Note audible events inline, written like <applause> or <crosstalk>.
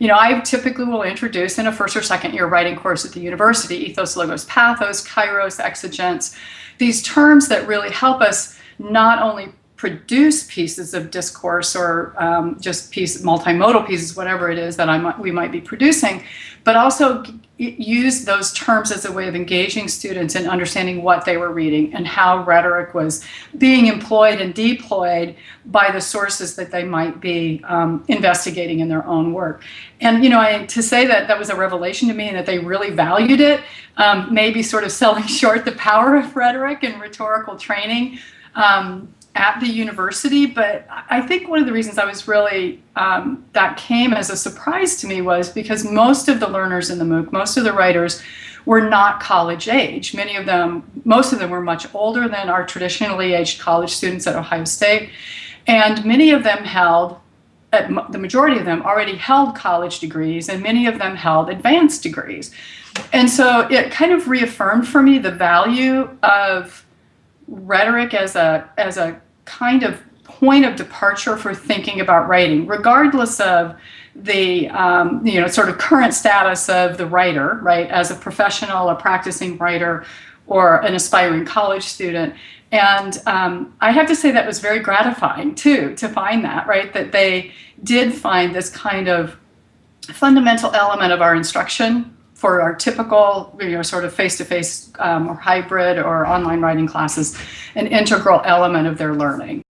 you know, I typically will introduce in a first or second year writing course at the university, ethos, logos, pathos, kairos, exigence, these terms that really help us not only produce pieces of discourse or um, just piece, multimodal pieces, whatever it is that I might, we might be producing, but also use those terms as a way of engaging students in understanding what they were reading and how rhetoric was being employed and deployed by the sources that they might be um, investigating in their own work. And, you know, I, to say that that was a revelation to me and that they really valued it, um, maybe sort of selling <laughs> short the power of rhetoric and rhetorical training. Um, at the university, but I think one of the reasons I was really, um, that came as a surprise to me was because most of the learners in the MOOC, most of the writers were not college age. Many of them, most of them were much older than our traditionally aged college students at Ohio State. And many of them held, the majority of them already held college degrees and many of them held advanced degrees. And so it kind of reaffirmed for me the value of rhetoric as a as a kind of point of departure for thinking about writing, regardless of the um, you know sort of current status of the writer, right, as a professional, a practicing writer, or an aspiring college student. And um, I have to say that was very gratifying too to find that, right, that they did find this kind of fundamental element of our instruction for our typical, you know, sort of face-to-face -face, um, or hybrid or online writing classes, an integral element of their learning.